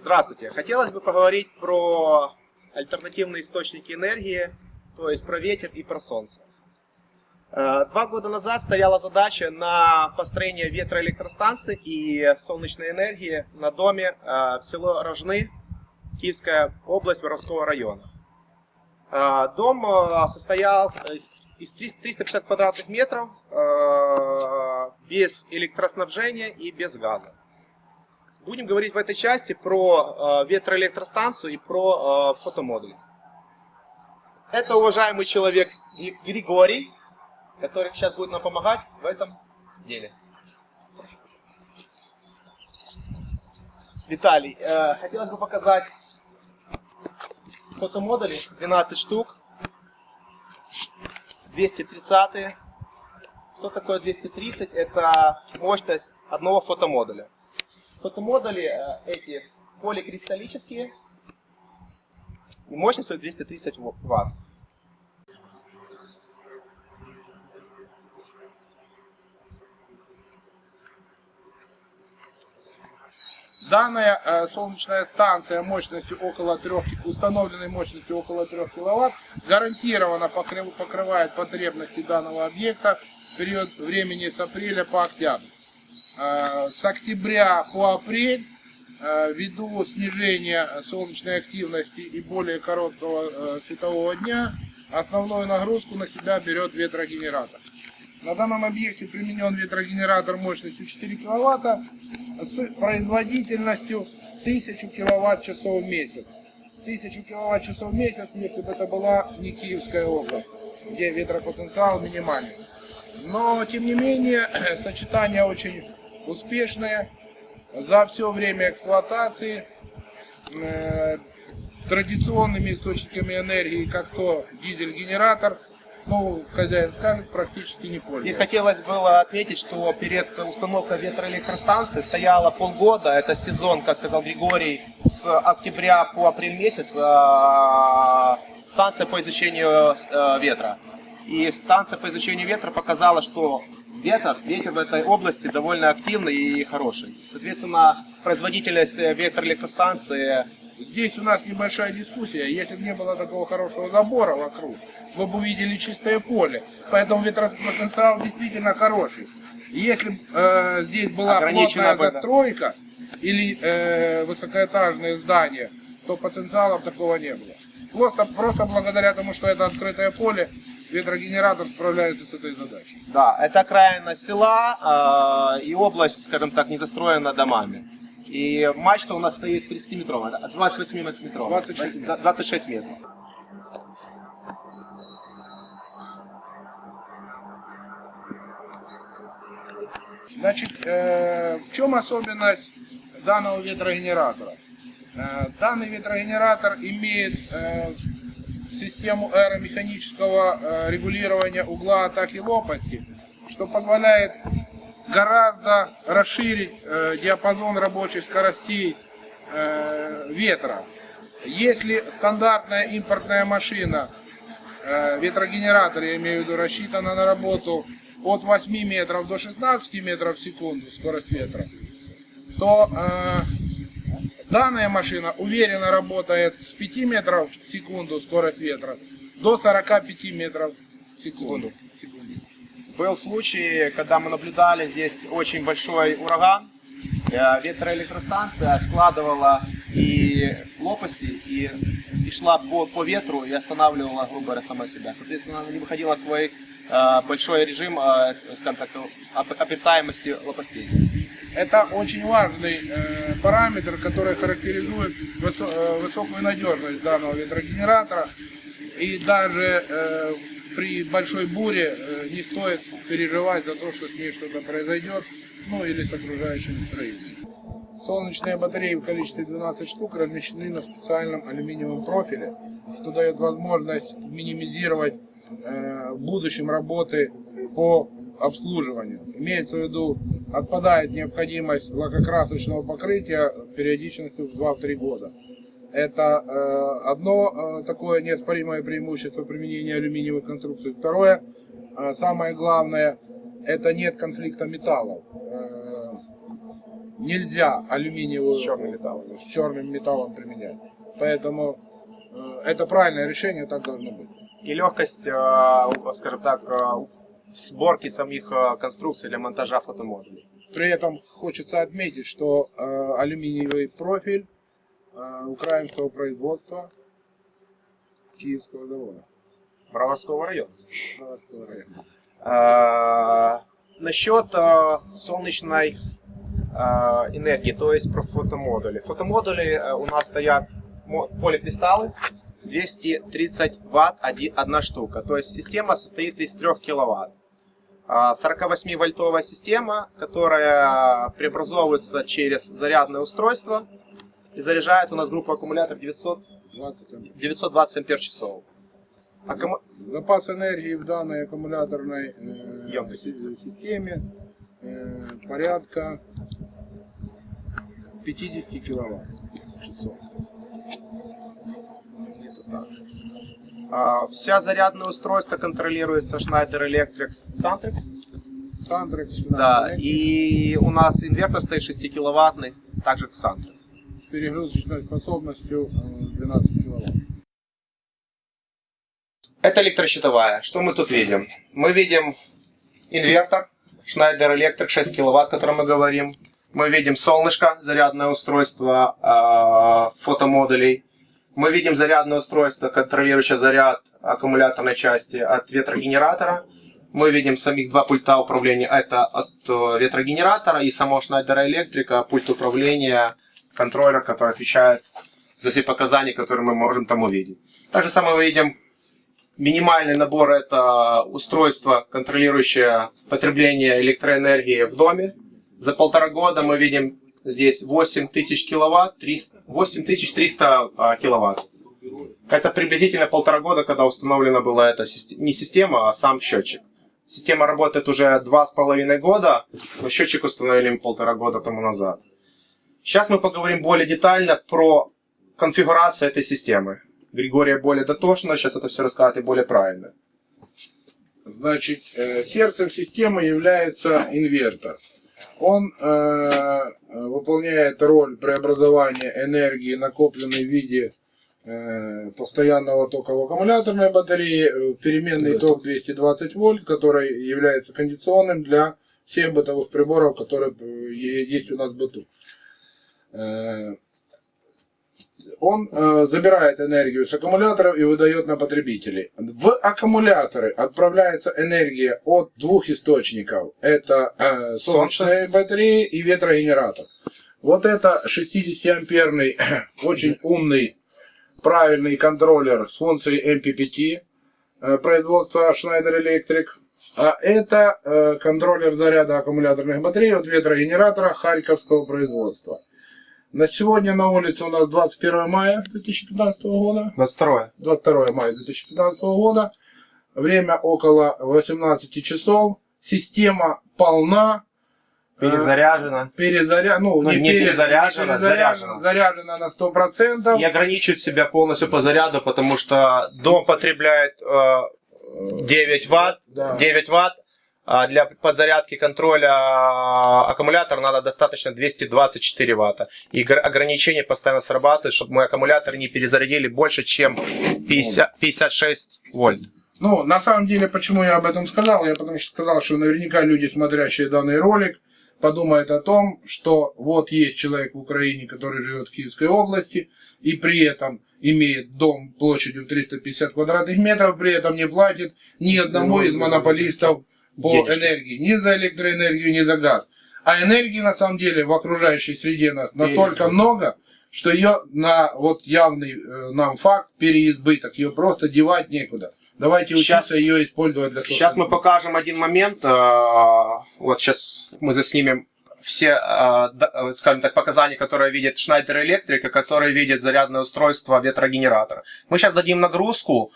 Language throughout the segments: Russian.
Здравствуйте. Хотелось бы поговорить про альтернативные источники энергии, то есть про ветер и про солнце. Э, два года назад стояла задача на построение ветроэлектростанции и солнечной энергии на доме э, в село Рожны, Киевская область, Воровского района. Э, дом состоял из 350 квадратных метров без электроснабжения и без газа. Будем говорить в этой части про ветроэлектростанцию и про фотомодуль. Это уважаемый человек Григорий, который сейчас будет нам помогать в этом деле. Виталий, э, хотелось бы показать фотомодули, 12 штук, 230 Что такое 230? Это мощность одного фотомодуля. Фотомодули э, эти поликристаллические, и мощность 230 Вт. Данная э, солнечная станция мощностью около 3, установленной мощностью около 3 кВт гарантированно покрыв, покрывает потребности данного объекта в период времени с апреля по октябрь. Э, с октября по апрель, э, ввиду снижения солнечной активности и более короткого э, светового дня, основную нагрузку на себя берет ветрогенератор. На данном объекте применен ветрогенератор мощностью 4 кВт с производительностью 1000 киловатт-часов в месяц. 1000 киловатт-часов в месяц, если бы это была не Киевская область, где ветропотенциал минимальный. Но, тем не менее, сочетание очень успешное. За все время эксплуатации э, традиционными источниками энергии, как то дизель-генератор – ну, хозяин скажет, практически не пользуется. Здесь хотелось было отметить, что перед установкой ветроэлектростанции стояло полгода, это сезон, как сказал Григорий, с октября по апрель месяц а, станция по изучению э, ветра. И станция по изучению ветра показала, что ветер, ветер в этой области довольно активный и хороший. Соответственно, производительность ветроэлектростанции Здесь у нас небольшая дискуссия. Если бы не было такого хорошего забора вокруг, вы бы увидели чистое поле. Поэтому ветропотенциал действительно хороший. Если бы э, здесь была плотная застройка или э, высокоэтажные здания, то потенциала такого не было. Просто, просто благодаря тому, что это открытое поле, ветрогенератор справляется с этой задачей. Да, это окраина села э, и область, скажем так, не застроена домами. И мачта у нас стоит 30-метровая, 28 метров. 26, 26 метров. Значит, э, в чем особенность данного ветрогенератора? Э, данный ветрогенератор имеет э, систему аэромеханического э, регулирования угла атаки лопасти, что позволяет гораздо расширить э, диапазон рабочих скоростей э, ветра. Если стандартная импортная машина, ветрогенератор, я имею в виду, рассчитана на работу от 8 метров до 16 метров в секунду скорость ветра, то данная машина уверенно работает с 5 метров в секунду скорость ветра до 45 метров в секунду. секунду. Был случай, когда мы наблюдали здесь очень большой ураган. Э, ветроэлектростанция складывала и лопасти, и, и шла по, по ветру и останавливала, грубо говоря, сама себя. Соответственно, она не выходила в свой э, большой режим, э, скажем так, обитаемости лопастей. Это очень важный э, параметр, который характеризует высо э, высокую надежность данного ветрогенератора. И даже э, при большой буре э, не стоит переживать за то, что с ней что-то произойдет, ну или с окружающим строением. Солнечные батареи в количестве 12 штук размещены на специальном алюминиевом профиле, что дает возможность минимизировать э, в будущем работы по обслуживанию. Имеется в виду, отпадает необходимость лакокрасочного покрытия периодичностью в 2-3 года. Это э, одно э, такое неоспоримое преимущество применения алюминиевых конструкций. Второе, э, самое главное, это нет конфликта металлов. нельзя алюминиевую С черным металлом. с черным металлом применять. Поэтому это правильное решение, так должно быть. И легкость, скажем так, сборки самих э, конструкций для монтажа фотомодулей. При этом хочется отметить, что э, алюминиевый профиль э, украинского производства Киевского завода. Броварского района. Броварского района. А, насчет а, солнечной а, энергии, то есть про фотомодули. Фотомодули а, у нас стоят поликристаллы, 230 ватт оди- одна штука. То есть система состоит из 3 киловатт. А, 48-вольтовая система, которая преобразовывается через зарядное устройство и заряжает у нас группу аккумуляторов 900, 20 ампер. 920 ампер часов. Аккуму- Запас энергии в данной аккумуляторной э, системе э, порядка 50 киловатт часов. Где-то так. А, Вся зарядное устройство контролируется Schneider Electric Santrix. Сантрекс, Да, и у нас инвертор стоит 6 киловаттный, так же как Santrix. с перегрузочной способностью э, 12 киловатт. Это электрощитовая. Что мы тут видим? Мы видим инвертор Schneider Electric 6 киловатт, о котором мы говорим. Мы видим солнышко, зарядное устройство э, фотомодулей. Мы видим зарядное устройство, контролирующее заряд аккумуляторной части от ветрогенератора. Мы видим самих два пульта управления. Это от э, ветрогенератора и самого Schneider Electric пульт управления контроллера, который отвечает за все показания, которые мы можем там увидеть. Так же самое мы видим Минимальный набор это устройство, контролирующее потребление электроэнергии в доме. За полтора года мы видим здесь 8000 киловатт, 300 8300 а, киловатт. Это приблизительно полтора года, когда установлена была эта система, не система, а сам счетчик. Система работает уже два с половиной года, но счетчик установили полтора года тому назад. Сейчас мы поговорим более детально про конфигурацию этой системы. Григория более дотошно, сейчас это все расскажет и более правильно. Значит, э, сердцем системы является инвертор. Он э, выполняет роль преобразования энергии, накопленной в виде э, постоянного тока в аккумуляторной батарее, э, в переменный ток 220 вольт, который является кондиционным для всех бытовых приборов, которые э, есть у нас в быту. Он э, забирает энергию с аккумуляторов и выдает на потребителей. В аккумуляторы отправляется энергия от двух источников. Это э, солнечные батареи и ветрогенератор. Вот это 60-амперный, очень умный, правильный контроллер с функцией MPPT э, производства Schneider Electric. А это э, контроллер заряда аккумуляторных батарей от ветрогенератора харьковского производства. На сегодня на улице у нас 21 мая 2015 года. 22 22 мая 2015 года. Время около 18 часов. Система полна. Перезаряжена. Перезаря... Ну, Ну, не пере- перезаряжена, перезаряжена, заряжена. заряжена на 100%. И ограничивает себя полностью по заряду, потому что дом потребляет э, 9 ватт, Да. 9 ватт, для подзарядки контроля а, аккумулятора надо достаточно 224 ватта. И гр- ограничение постоянно срабатывает, чтобы мы аккумулятор не перезарядили больше, чем 50, 56 вольт. Ну, на самом деле, почему я об этом сказал? Я потому что сказал, что наверняка люди, смотрящие данный ролик, подумают о том, что вот есть человек в Украине, который живет в Киевской области, и при этом имеет дом площадью 350 квадратных метров, при этом не платит ни одному из монополистов по Денежки. энергии, ни за электроэнергию, ни за газ. А энергии на самом деле в окружающей среде нас настолько много, что ее на вот явный э, нам факт переизбыток, ее просто девать некуда. Давайте Щас- учиться ее использовать для Сейчас мы покажем один момент. э, Вот сейчас мы заснимем все, э, скажем так, показания, которые видит Schneider Electric, которые видит зарядное устройство ветрогенератора. Мы сейчас дадим нагрузку,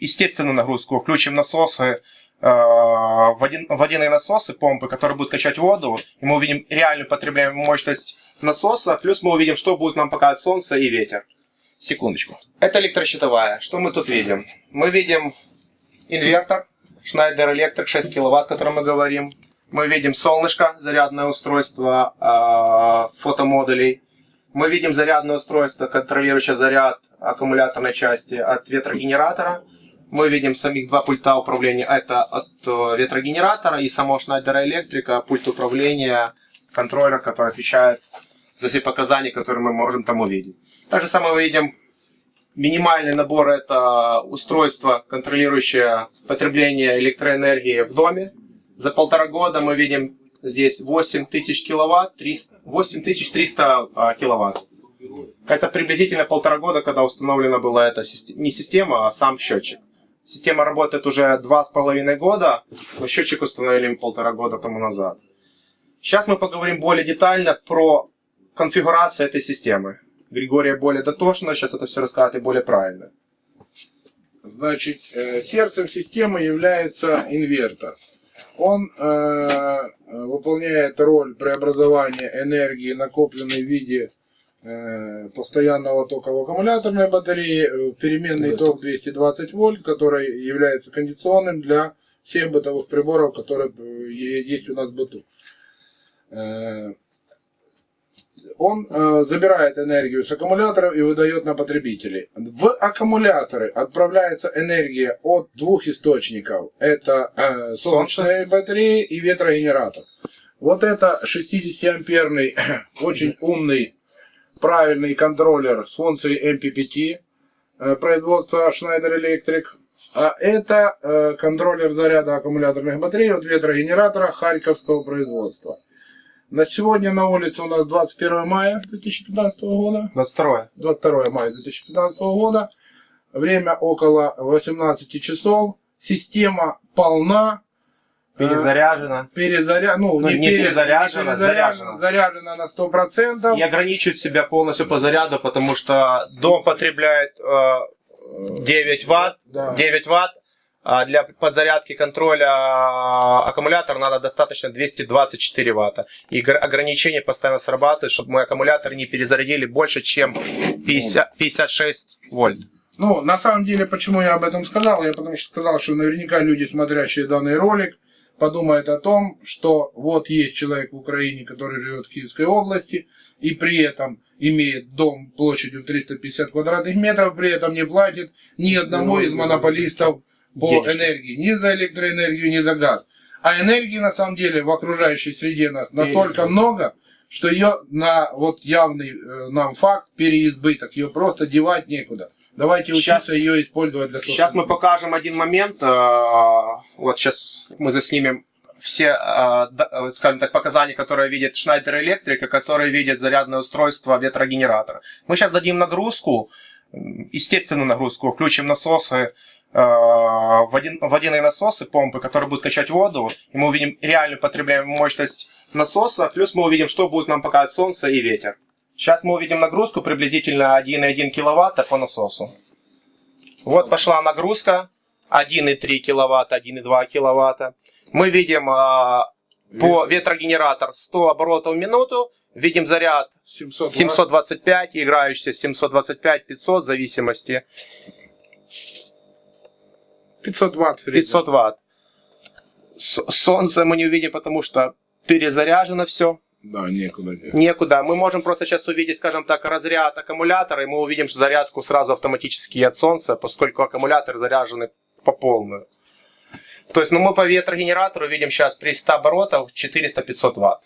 естественную нагрузку, включим насосы, э, водян- водяные насосы, помпы, которые будут качать воду, и мы увидим реальную потребляемую мощность насоса, плюс мы увидим, что будет нам показывать солнце и ветер. Секундочку. Это электрощитовая. Что мы тут видим? Мы видим инвертор Schneider Electric 6 киловатт, о котором мы говорим. Мы видим солнышко, зарядное устройство э, фотомодулей. Мы видим зарядное устройство, контролирующее заряд аккумуляторной части от ветрогенератора. Мы видим самих два пульта управления. Это от э, ветрогенератора и самого Schneider Electric пульт управления контроллера, который отвечает за все показания, которые мы можем там увидеть. Так же самое мы видим минимальный набор это устройство, контролирующее потребление электроэнергии в доме. За полтора года мы видим здесь 8000 киловатт, 8300 а, киловатт. Это приблизительно полтора года, когда установлена была эта не система, а сам счетчик. Система работает уже два с половиной года, но счетчик установили полтора года тому назад. Сейчас мы поговорим более детально про конфигурацию этой системы. Григория более дотошно, сейчас это все расскажет и более правильно. Значит, э, сердцем системы является инвертор. Он э, выполняет роль преобразования энергии, накопленной в виде э, постоянного тока в аккумуляторной батарее, в переменный ток 220 вольт, который является кондиционным для всех бытовых приборов, которые есть у нас в быту. Э, он э, забирает энергию с аккумуляторов и выдает на потребителей. В аккумуляторы отправляется энергия от двух источников. Это э, солнечные батареи и ветрогенератор. Вот это 60-амперный, очень умный, правильный контроллер с функцией MPPT э, производства Schneider Electric. А это э, контроллер заряда аккумуляторных батарей от ветрогенератора харьковского производства. На сегодня на улице у нас 21 мая 2015 года. 22. 22 мая 2015 года. Время около 18 часов. Система полна. Перезаряжена. Перезаря... Ну, ну, не, не перезаряжена, не перезаряжена, заряжена. на 100%. И ограничивает себя полностью по заряду, потому что дом потребляет э, 9 ватт, да. 9 ватт, а для подзарядки контроля а, аккумулятора надо достаточно 224 ватта. И ограничение постоянно срабатывает, чтобы мы аккумулятор не перезарядили больше, чем 50, 56 вольт. Ну, на самом деле, почему я об этом сказал? Я потому что сказал, что наверняка люди, смотрящие данный ролик, подумают о том, что вот есть человек в Украине, который живет в Киевской области, и при этом имеет дом площадью 350 квадратных метров, при этом не платит ни одному из монополистов по денежки. энергии, ни за электроэнергию, ни за газ. А энергии на самом деле в окружающей среде нас настолько Денежка. много, что ее на вот явный э, нам факт переизбыток, ее просто девать некуда. Давайте сейчас, учиться ее использовать для Сейчас мы покажем один момент. Э, вот сейчас мы заснимем все, э, скажем так, показания, которые видит Electric, и которые видят зарядное устройство ветрогенератора. Мы сейчас дадим нагрузку, естественную нагрузку, включим насосы, Э, водяные насосы, помпы, которые будут качать воду, и мы увидим реальную потребляемую мощность насоса, плюс мы увидим, что будет нам показывать солнце и ветер. Сейчас мы увидим нагрузку приблизительно 1,1 кВт по насосу. Вот пошла нагрузка 1,3 кВт, 1,2 кВт. Мы видим а, по ветрогенератор 100 оборотов в минуту, видим заряд 725, играющийся 725-500 в зависимости. 500 ватт. 500 ватт. Солнце мы не увидим, потому что перезаряжено все. Да, некуда. Некуда. Мы можем просто сейчас увидеть, скажем так, разряд аккумулятора, и мы увидим зарядку сразу автоматически от солнца, поскольку аккумуляторы заряжены по полную. То есть, ну, мы по ветрогенератору видим сейчас при 100 оборотов 400-500 ватт.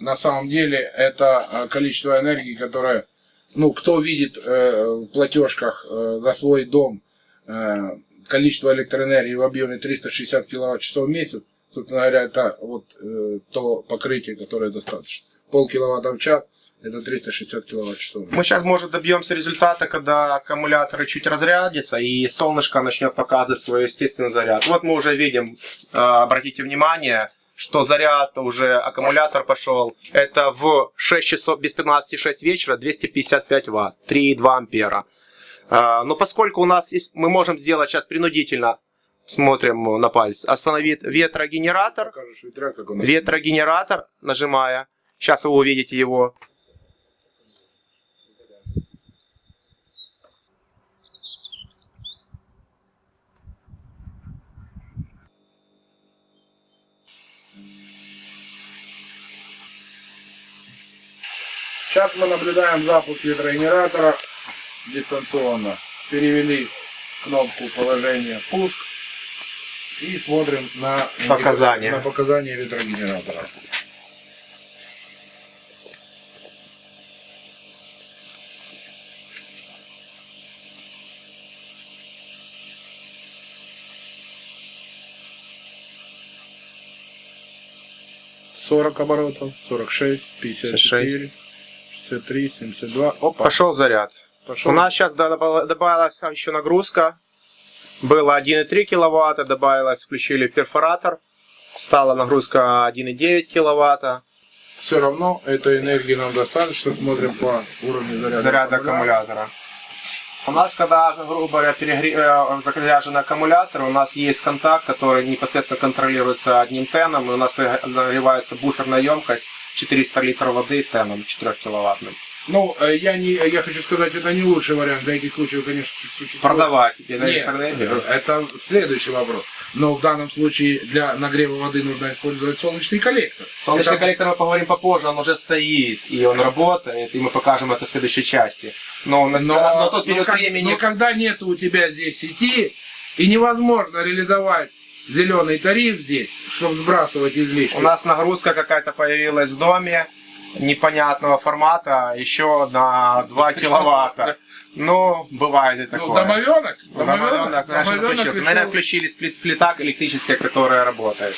На самом деле, это э, количество энергии, которое, ну, кто видит э, в платежках э, за свой дом, э, количество электроэнергии в объеме 360 киловатт-часов в месяц, собственно говоря, это вот э, то покрытие, которое достаточно. Пол киловатта в час это 360 киловатт-часов. Мы сейчас, может, добьемся результата, когда аккумуляторы чуть разрядятся, и солнышко начнет показывать свой естественный заряд. Вот мы уже видим, э, обратите внимание, что заряд уже, аккумулятор пошел, это в 6 часов, без 15,6 вечера 255 ватт, 3,2 ампера. А, но поскольку у нас есть, мы можем сделать сейчас принудительно, Смотрим на палец. Остановит ветрогенератор. Ветрогенератор, нажимая. Сейчас вы увидите его. Сейчас мы наблюдаем запуск ветрогенератора дистанционно. Перевели кнопку положения пуск и смотрим на Показания. на показания ветрогенератора. Сорок оборотов, сорок шесть, пятьдесят четыре, шестьдесят три, семьдесят два. Пошел заряд. пошел. У нас сейчас добавилась еще нагрузка. Было 1,3 киловатта, добавилось, включили перфоратор. Стала нагрузка 1,9 киловатта. Все равно этой энергии нам достаточно. Смотрим по уровню заряда, Заряд аккумулятора. У нас, когда, грубо говоря, перегре... э, заряжен аккумулятор, у нас есть контакт, который непосредственно контролируется одним теном, и у нас нагревается буферная емкость 400 литров воды теном 4 киловаттным. Ну, э, я, не, я хочу сказать, это не лучший вариант. Для этих случаев, конечно, чуть-чуть... Продавать Нет, электроэнергию. это следующий вопрос. Но в данном случае для нагрева воды нужно использовать солнечный коллектор. Солнечный Это- коллектор мы поговорим попозже, он уже стоит, и он работает, и мы покажем это в следующей части. Но, на, Но, на тот но период как- времени... но когда нет у тебя здесь сети, и невозможно реализовать зеленый тариф здесь, чтобы сбрасывать излишки. У нас нагрузка какая-то появилась в доме, непонятного формата, еще на 2 киловатта. Ну, бывает и Ну, такое. домовенок, Домовенок, домовенок, наверное, домовенок включился. решил- Наверное, включили сплит- плита электрическая, которая работает.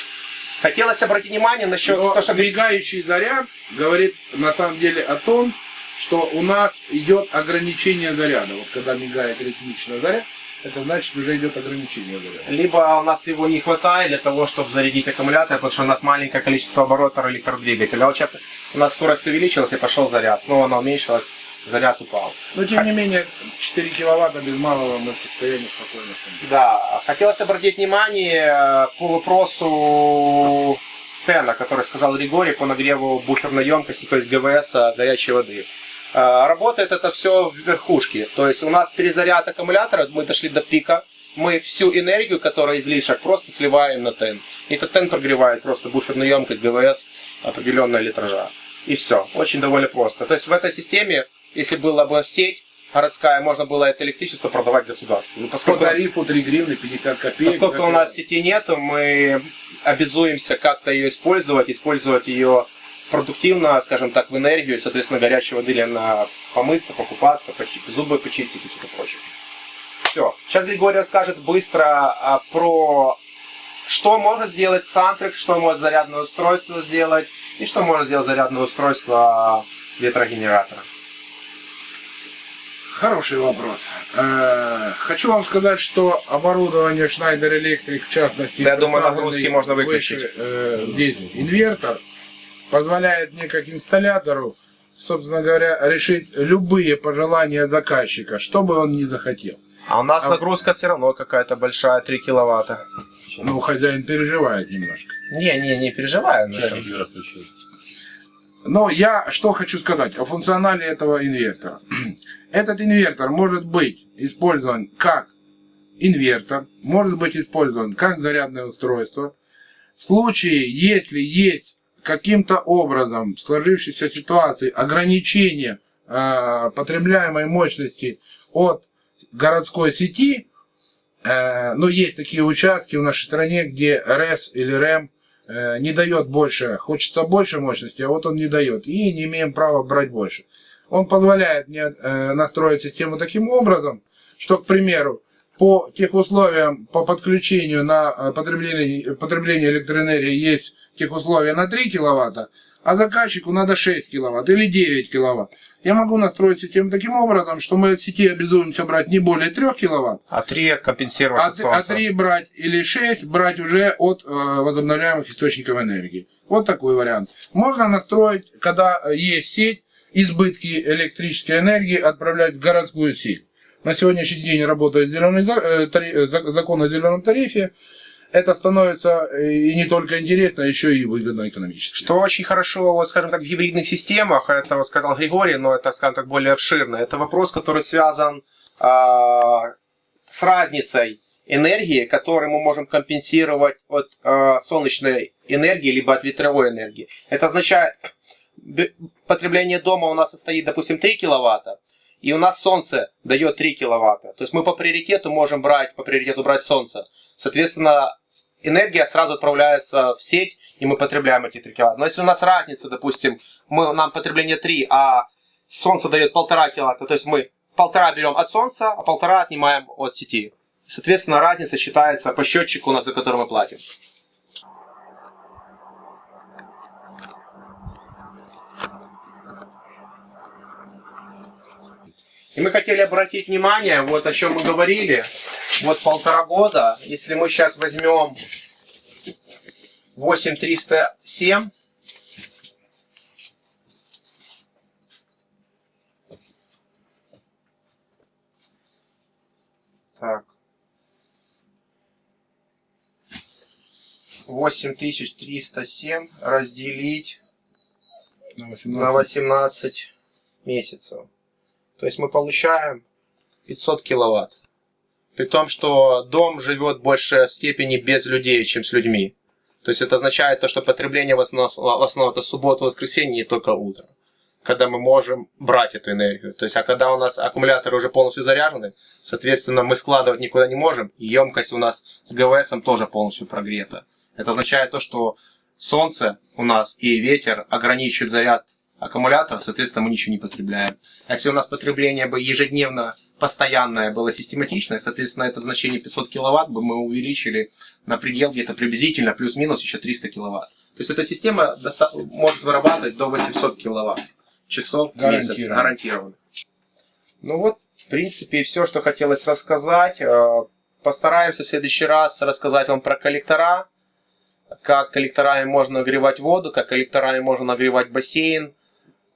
Хотелось обратить внимание насчет Но того, что мигающий заряд говорит на самом деле о том, что у нас идет ограничение заряда. Вот когда мигает электрический заряд, это значит уже идет ограничение либо у нас его не хватает для того, чтобы зарядить аккумулятор, потому что у нас маленькое количество оборотов электродвигателя. А вот сейчас у нас скорость увеличилась и пошел заряд. Снова она уменьшилась, заряд упал. Но тем не менее, 4 киловатта без малого мы в состоянии спокойно. Да, хотелось обратить внимание э, по вопросу Тена, который сказал Григорий по нагреву буферной емкости, то есть ГВС а, горячей воды. Э, Работает это все в верхушке, то есть у нас перезаряд аккумулятора, мы дошли до пика, мы всю энергию, которая излишек, просто сливаем на тен. И этот тен прогревает просто буферную емкость ГВС определенного литража. И все. Очень довольно просто. То есть в этой системе, если была бы сеть городская, можно было это электричество продавать государству. Но По поскольку тарифу 3 гривны 50 копеек. Поскольку у нас сети нету, мы обязуемся как-то ее использовать, использовать ее продуктивно, скажем так, в энергию, и, соответственно, горячей воды или на помыться, покупаться, почи- зубы почистить и все прочее. Все. Сейчас Григорий расскажет быстро а, про что может сделать Xantrix, что может зарядное устройство сделать и что может сделать зарядное устройство ветрогенератора. Хороший вопрос. Э, Хочу вам сказать, что оборудование Schneider Electric, в частности, Да, я думаю, нагрузки можно выключить. выше, э, здесь инвертор, позволяет мне как инсталлятору, собственно говоря, решить любые пожелания заказчика, что бы он ни захотел. А у нас А- нагрузка все равно какая-то большая, 3 киловатта. Ну, хозяин переживает немножко. Не, не, не переживаю. Но я что хочу сказать о функционале этого инвертора. Этот инвертор может быть использован как инвертор, может быть использован как зарядное устройство. В случае, если есть каким-то образом в сложившейся ситуации ограничение э, потребляемой мощности от городской сети, э, но есть такие участки в нашей стране, где РЭС или РЭМ э, не дает больше, хочется больше мощности, а вот он не дает, и не имеем права брать больше. Он позволяет мне э, настроить систему таким образом, что, к примеру, по тех условиям, по подключению на э, потребление, потребление электроэнергии есть тех условия на 3 киловатта, а заказчику надо 6 киловатт или 9 киловатт. Я могу настроить систему таким образом, что мы от сети обязуемся брать не более 3 киловатт, А 3 компенсировать а, от солнца. 3 брать или 6 брать уже от э, возобновляемых источников энергии. Вот такой вариант. Можно настроить, когда есть сеть, избытки электрической энергии отправлять в городскую сеть. На сегодняшний день работает зеленый, э, э, зак- закон о зеленом тарифе. Это становится э, и не только интересно, еще и выгодно экономически. Что очень хорошо, вот, скажем так, в гибридных системах, это вот сказал Григорий, но это, скажем так, более обширно. Это вопрос, который связан а, с разницей энергии, которую мы можем компенсировать от а, солнечной энергии, либо от ветровой энергии. Это означает, потребление дома у нас состоит, допустим, 3 киловатта, и у нас солнце дает 3 киловатта. То есть мы по приоритету можем брать, по приоритету брать солнце. Соответственно, энергия сразу отправляется в сеть, и мы потребляем эти 3 киловатта. Но если у нас разница, допустим, мы, нам потребление 3, а солнце дает 1,5 киловатта, то есть мы полтора берем от солнца, а полтора отнимаем от сети. Соответственно, разница считается по счетчику, у нас, за который мы платим. И мы хотели обратить внимание, вот о чем мы говорили, вот полтора года, если мы сейчас возьмем 8307, так, 8307 разделить На на 18. 18 месяцев. То есть мы получаем 500 киловатт. При том, что дом живет в большей степени без людей, чем с людьми. То есть это означает то, что потребление в основном, в основном это суббота, воскресенье, не только утро. Когда мы можем брать эту энергию. То есть, а когда у нас аккумуляторы уже полностью заряжены, соответственно, мы складывать никуда не можем, и емкость у нас с ГВС тоже полностью прогрета. Это означает то, что солнце у нас и ветер ограничивают заряд аккумуляторов, соответственно, мы ничего не потребляем. А если у нас потребление бы ежедневно, постоянное было систематичное, соответственно, это значение 500 киловатт бы мы увеличили на предел где-то приблизительно плюс-минус еще 300 киловатт. То есть эта система может вырабатывать до 800 киловатт часов в месяц Гарантированно. гарантированно. Ну вот, в принципе, все, что хотелось рассказать. Э, Постараемся в следующий раз рассказать вам про коллектора, как коллекторами можно нагревать воду, как коллекторами можно нагревать бассейн.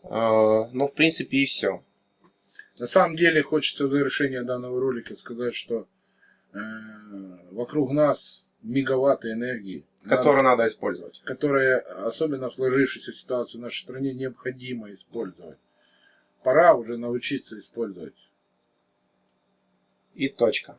Э, Ну, в принципе, и все. На самом деле хочется в завершение данного ролика сказать, что э, вокруг нас мегаватты энергии, Которые надо использовать. которые, особенно в сложившейся ситуации в нашей стране, необходимо использовать. Пора уже научиться использовать. И точка.